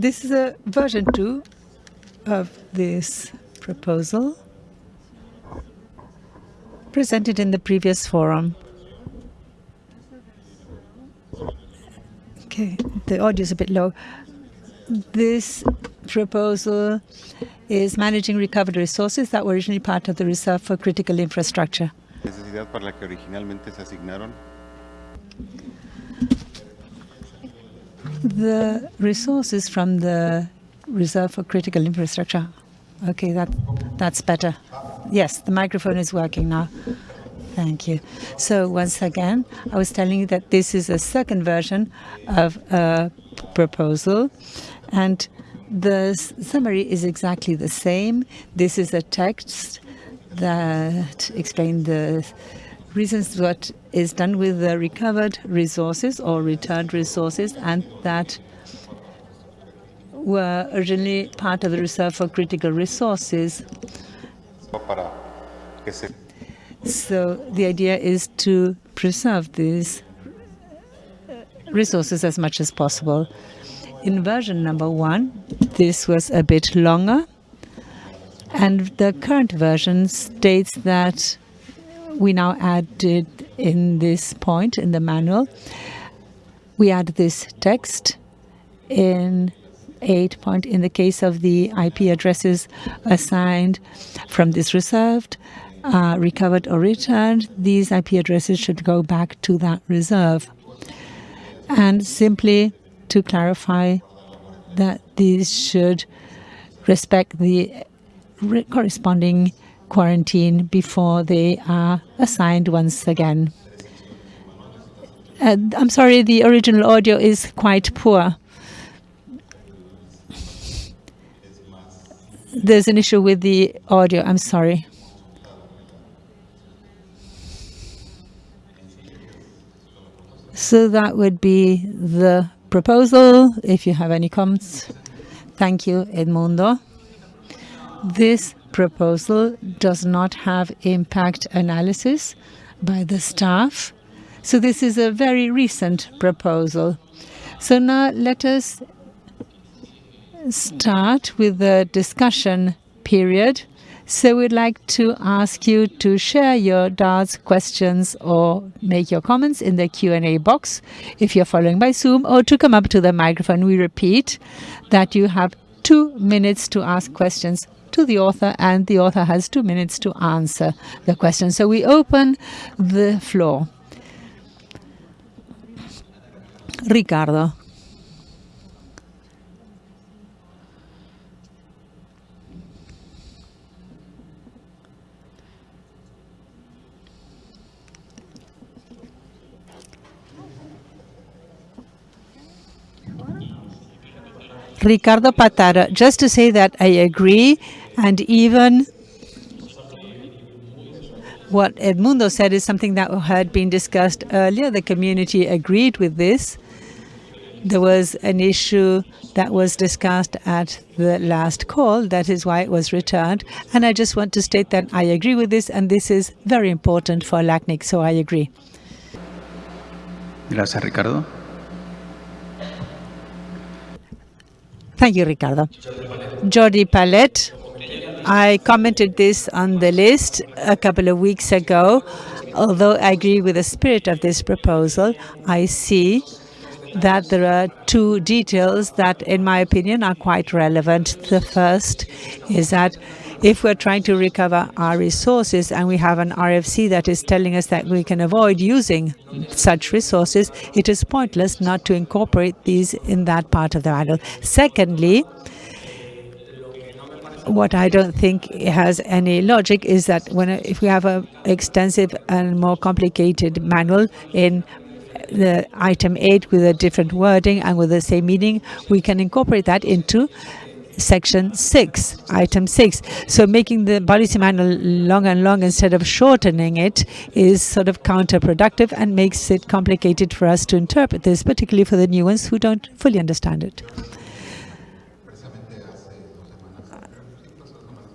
This is a version 2 of this proposal presented in the previous forum. Okay, the audio is a bit low. This proposal is managing recovered resources that were originally part of the reserve for critical infrastructure. necesidad para la que originalmente se asignaron. The resources from the Reserve for Critical Infrastructure. Okay, that that's better. Yes, the microphone is working now. Thank you. So once again, I was telling you that this is a second version of a proposal, and the summary is exactly the same. This is a text that explains the reasons what is done with the recovered resources or returned resources and that were originally part of the reserve for critical resources. Para que se So the idea is to preserve these resources as much as possible. In version number one, this was a bit longer, and the current version states that we now added in this point in the manual, we add this text in 8 point in the case of the IP addresses assigned from this reserved, uh, recovered or returned, these IP addresses should go back to that reserve. And simply to clarify that these should respect the re- corresponding quarantine before they are assigned once again. Uh, I'm sorry, the original audio is quite poor. There's an issue with the audio. I'm sorry. So that would be the proposal. If you have any comments, thank you, Edmundo. This proposal does not have impact analysis by the staff. So this is a very recent proposal. So now let us start with the discussion period. So we'd like to ask you to share your doubts, questions, or make your comments in the Q&A box if you're following by Zoom, or to come up to the microphone. We repeat that you have two minutes to ask questions to the author, and the author has two minutes to answer the question. So we open the floor. Ricardo. Ricardo Patara, just to say that I agree, and even what Edmundo said is something that had been discussed earlier. The community agreed with this. There was an issue that was discussed at the last call. That is why it was returned. And I just want to state that I agree with this, and this is very important for LACNIC, so I agree. Gracias, Ricardo. Thank you, Ricardo. Jordi Palet. I commented this on the list a couple of weeks ago. Although I agree with the spirit of this proposal, I see that there are two details that, in my opinion, are quite relevant. The first is that if we're trying to recover our resources and we have an RFC that is telling us that we can avoid using such resources, it is pointless not to incorporate these in that part of the manual. Secondly, what I don't think has any logic is that when if we have an extensive and more complicated manual in the item 8 with a different wording and with the same meaning, we can incorporate that into section 6, item 6. So making the policy manual long and long instead of shortening it is sort of counterproductive and makes it complicated for us to interpret this, particularly for the new ones who don't fully understand it.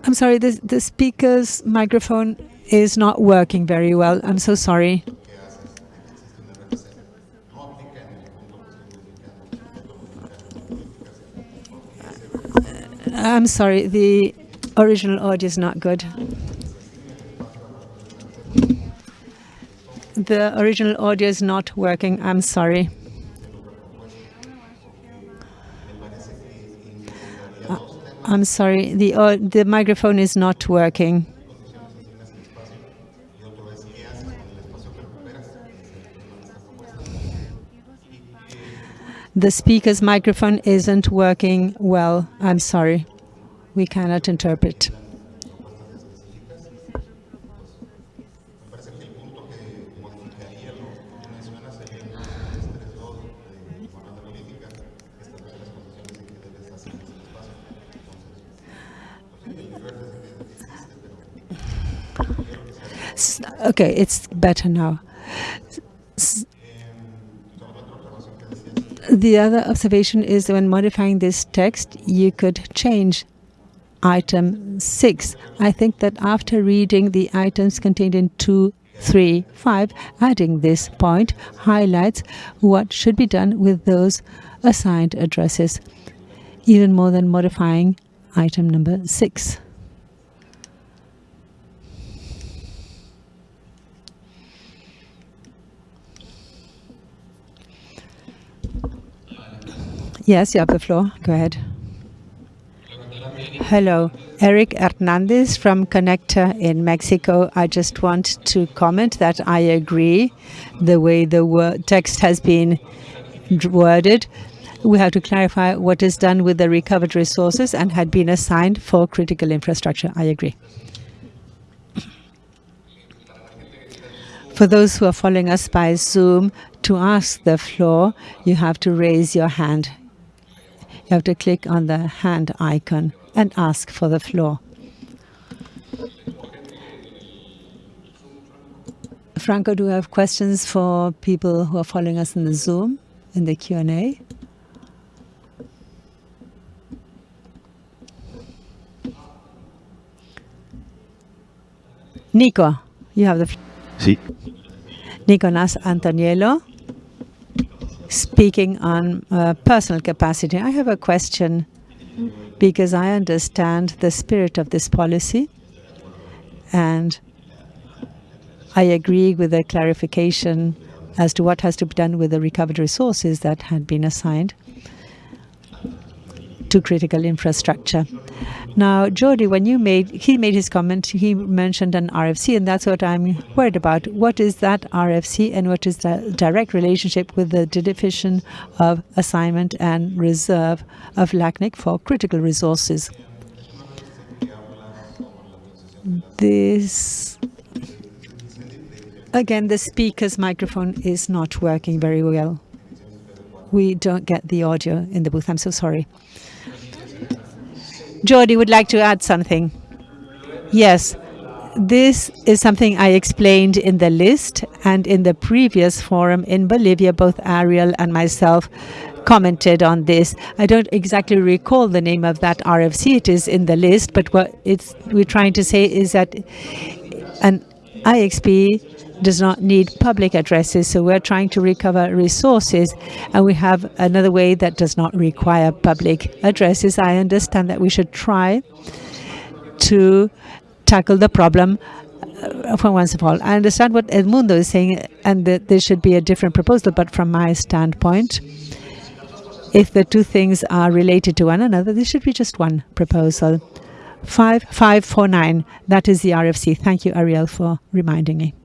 I'm sorry, the, the speaker's microphone is not working very well. I'm so sorry. I'm sorry, the original audio is not good. The original audio is not working. I'm sorry. Uh, I'm sorry, the, uh, the microphone is not working. The speaker's microphone isn't working well. I'm sorry. We cannot interpret. Okay, it's better now. The other observation is when modifying this text, you could change item 6. I think that after reading the items contained in 2, 3, 5, adding this point highlights what should be done with those assigned addresses, even more than modifying item number 6. Yes, you have the floor. Go ahead. Hello, Eric Hernandez from Connector in Mexico. I just want to comment that I agree the way the text has been worded. We have to clarify what is done with the recovered resources and had been assigned for critical infrastructure. I agree. For those who are following us by Zoom, to ask the floor, you have to raise your hand. You have to click on the hand icon and ask for the floor. Franco, do you have questions for people who are following us in the Zoom, in the Q&A? Nico, you have the floor. Sí. Nicolas Antoniello speaking on uh, personal capacity, I have a question because I understand the spirit of this policy and I agree with the clarification as to what has to be done with the recovered resources that had been assigned to critical infrastructure. Now, Jordi, when you made he made his comment, he mentioned an RFC, and that's what I'm worried about. What is that RFC, and what is the direct relationship with the division of assignment and reserve of LACNIC for critical resources? This again, the speaker's microphone is not working very well. We don't get the audio in the booth. I'm so sorry. Jordi would like to add something. Yes, this is something I explained in the list and in the previous forum in Bolivia, both Ariel and myself commented on this. I don't exactly recall the name of that RFC. It is in the list, but what we're trying to say is that an IXP does not need public addresses. So we're trying to recover resources and we have another way that does not require public addresses. I understand that we should try to tackle the problem uh, for once of all. I understand what Edmundo is saying and that there should be a different proposal, but from my standpoint, if the two things are related to one another, there should be just one proposal. 5549, that is the RFC. Thank you, Ariel, for reminding me.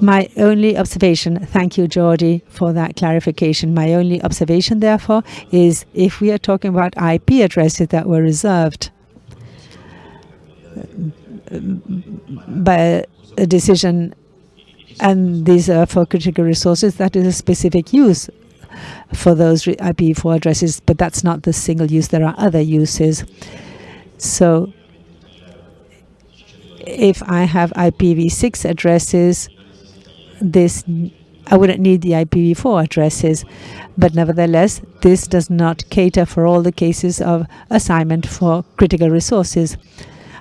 My only observation, thank you, Jordi, for that clarification. My only observation, therefore, is if we are talking about IP addresses that were reserved by a decision and these are for critical resources, that is a specific use for those IPv4 addresses, but that's not the single use. There are other uses. So if I have IPv6 addresses, this I wouldn't need the IPv4 addresses, but nevertheless, this does not cater for all the cases of assignment for critical resources.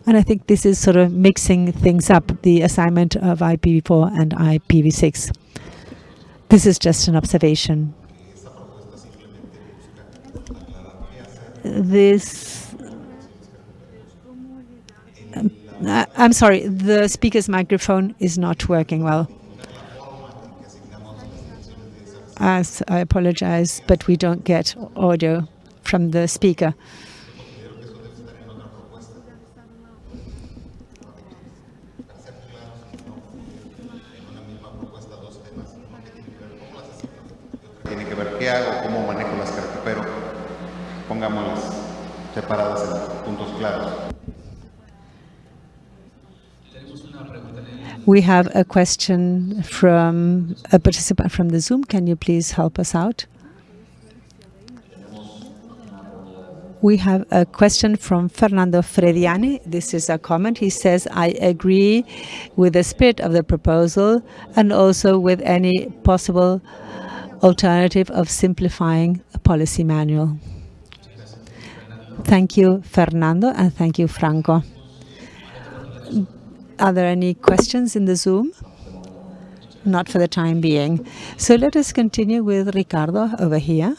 And I think this is sort of mixing things up, the assignment of IPv4 and IPv6. This is just an observation. this um, I'm sorry, the speaker's microphone is not working well. As I apologize, but we don't get audio from the speaker. Separadas en puntos claros. We have a question from a participant from the Zoom. Can you please help us out? We have a question from Fernando Frediani. This is a comment. He says, I agree with the spirit of the proposal and also with any possible alternative of simplifying a policy manual. Thank you, Fernando, and thank you, Franco. Are there any questions in the Zoom? Not for the time being. So let us continue with Ricardo over here.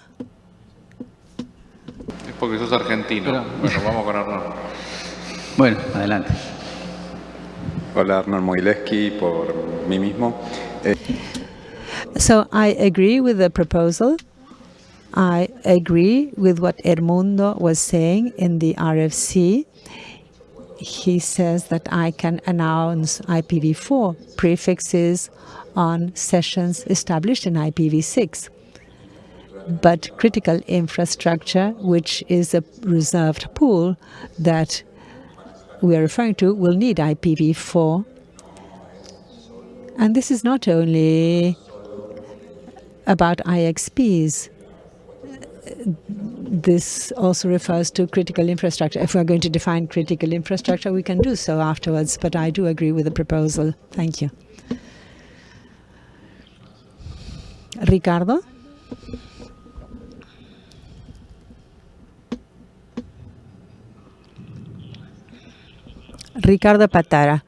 Es porque sos argentino. Bueno, vamos con Hernán. Bueno, adelante. Hola, Hernán Moguilevsky, por mí mismo. Eh, so I agree with the proposal. I agree with what Edmundo was saying in the RFC. He says that I can announce IPv4 prefixes on sessions established in IPv6. But critical infrastructure, which is a reserved pool that we are referring to, will need IPv4. And this is not only about IXPs. This also refers to critical infrastructure. If we're going to define critical infrastructure, we can do so afterwards, but I do agree with the proposal. Thank you. Ricardo? Ricardo Patara.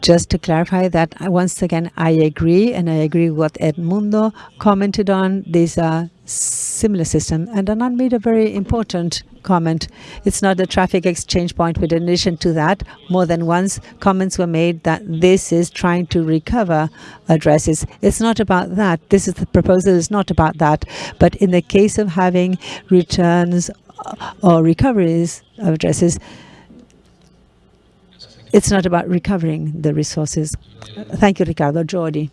Just to clarify that, once again, I agree, and I agree what Edmundo commented on. These are similar system. And Hernán made a very important comment. It's not a traffic exchange point, but in addition to that, more than once, comments were made that this is trying to recover addresses. It's not about that. This is the proposal is not about that. But in the case of having returns or recoveries of addresses, it's not about recovering the resources. Thank you, Ricardo. Jordi.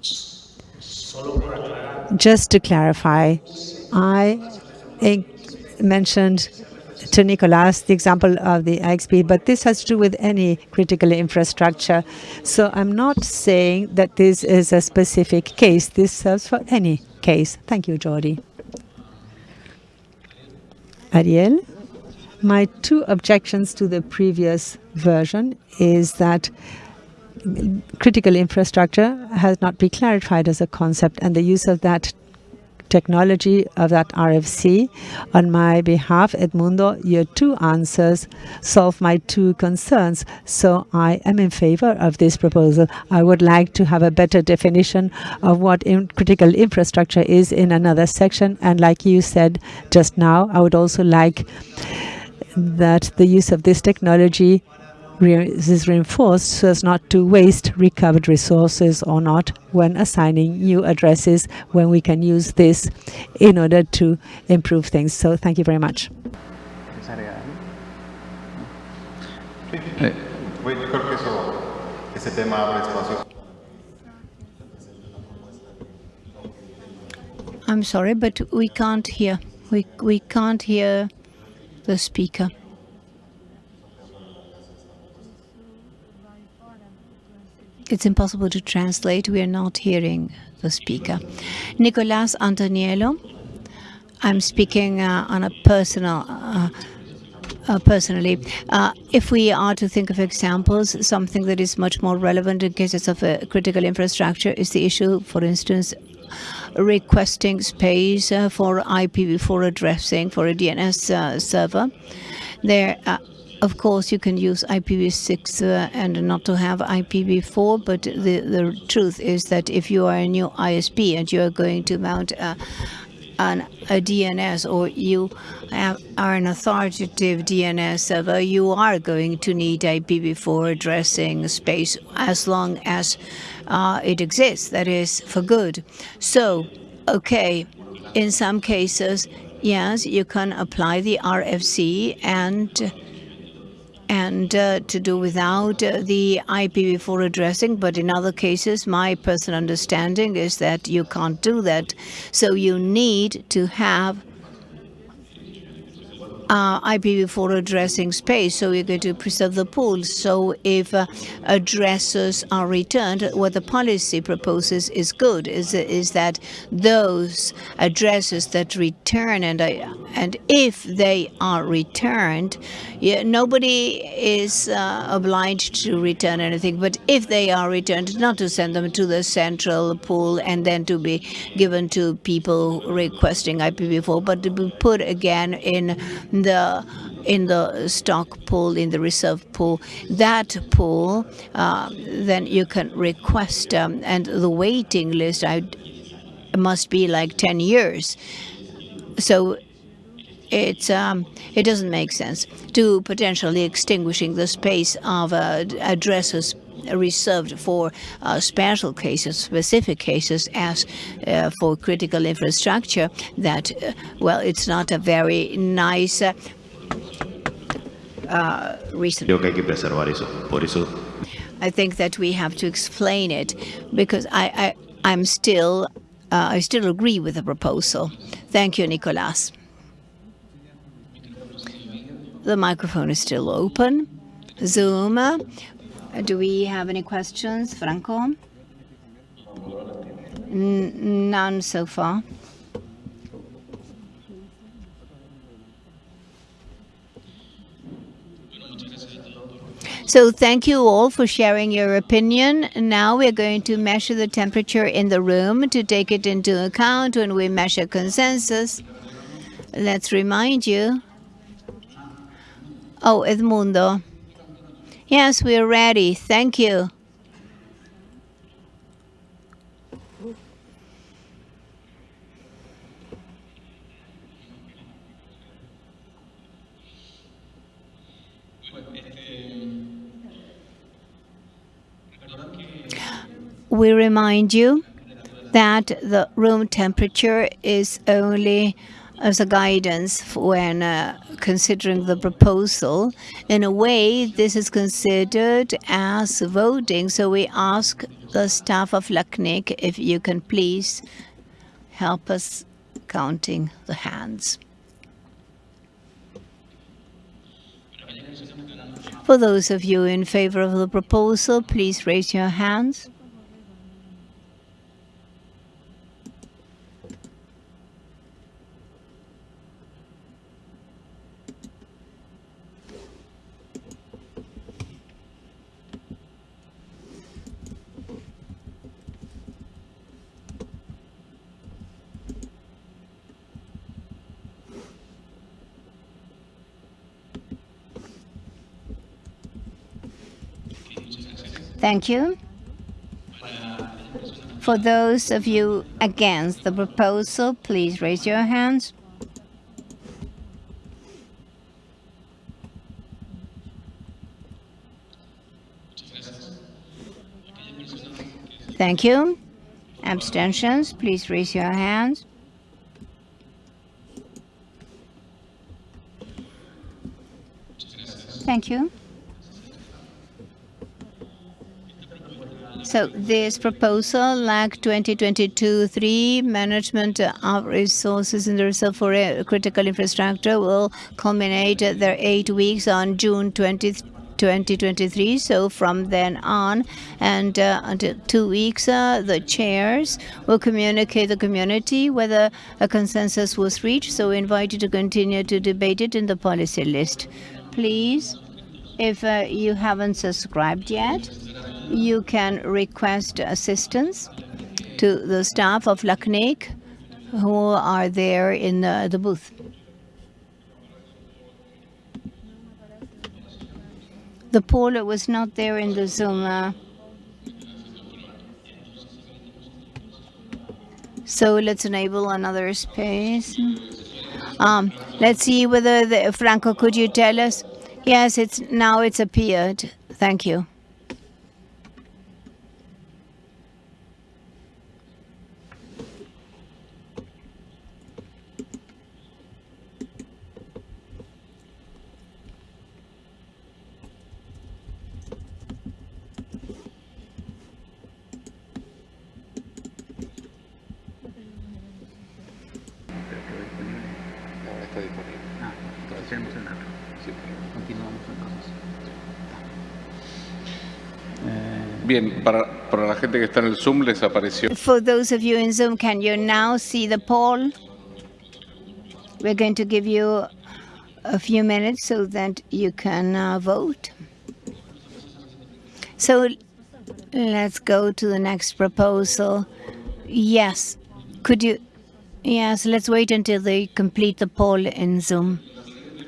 Just to clarify, I mentioned to Nicolas the example of the IXP, but this has to do with any critical infrastructure. So I'm not saying that this is a specific case. This serves for any case. Thank you, Jordi. Ariel? My two objections to the previous version is that critical infrastructure has not been clarified as a concept and the use of that technology of that RFC. On my behalf, Edmundo, your two answers solve my two concerns. So I am in favor of this proposal. I would like to have a better definition of what in critical infrastructure is in another section. And like you said just now, I would also like that the use of this technology re- is reinforced so as not to waste recovered resources or not when assigning new addresses when we can use this in order to improve things. So thank you very much. I'm sorry, but we can't hear. We, we can't hear the speaker. It's impossible to translate. We are not hearing the speaker. Nicolas Antoniello. I'm speaking uh, on a personal uh, uh, personally. Uh, if we are to think of examples, something that is much more relevant in cases of critical infrastructure is the issue, for instance, requesting space uh, for IPv4 addressing for a DNS uh, server. There, uh, of course, you can use IPv6 uh, and not to have IPv4, but the, the truth is that if you are a new ISP and you are going to mount a an, a DNS or you are an authoritative DNS server, you are going to need IPv4 addressing space as long as uh, it exists, that is, for good. So, okay, in some cases, yes, you can apply the RFC and and uh, to do without uh, the IPv4 addressing. But in other cases, my personal understanding is that you can't do that. So you need to have uh, IPv4 addressing space, so we're going to preserve the pool. So if uh, addresses are returned, what the policy proposes is good, is, is that those addresses that return, and, uh, and if they are returned, yeah, nobody is uh, obliged to return anything, but if they are returned, not to send them to the central pool and then to be given to people requesting IPv4, but to be put again in the in the stock pool, in the reserve pool. That pool, uh, then you can request, um, and the waiting list I, must be like 10 years. So it's um, it doesn't make sense to potentially extinguishing the space of uh, addresses reserved for uh, special cases, specific cases, as uh, for critical infrastructure. That uh, well, it's not a very nice uh, uh, reason. Creo que hay que preservar eso. Por eso I think that we have to explain it because I, I I'm still uh, I still agree with the proposal. Thank you, Nicolas. The microphone is still open. Zoom. Do we have any questions, Franco? N- none so far. So thank you all for sharing your opinion. Now we're going to measure the temperature in the room to take it into account when we measure consensus. Let's remind you. Oh, Edmundo. Yes, we're ready. Thank you. We remind you that the room temperature is only as a guidance when uh, considering the proposal. In a way, this is considered as voting. So we ask the staff of LACNIC if you can please help us counting the hands. For those of you in favor of the proposal, please raise your hands. Thank you. For those of you against the proposal, please raise your hands. Thank you. Abstentions, please raise your hands. Thank you. So this proposal, LAC 2022-3, management of resources in the reserve for critical infrastructure will culminate their eight weeks on June 20th. 2023 so from then on and uh, until two weeks uh, the chairs will communicate the community whether a consensus was reached so we invite you to continue to debate it in the policy list please if uh, you haven't subscribed yet you can request assistance to the staff of LACNIC who are there in the, the booth. The poll was not there in the Zoom. uh, So let's enable another space. Um, let's see whether the, Franco, could you tell us? Yes, it's now it's appeared. Thank you. Bien, para, para la gente que está en el Zoom les apareció. For those of you in Zoom, can you now see the poll? We're going to give you a few minutes so that you can uh, vote. So let's go to the next proposal. Yes. Could you? Yes, let's wait until they complete the poll in Zoom.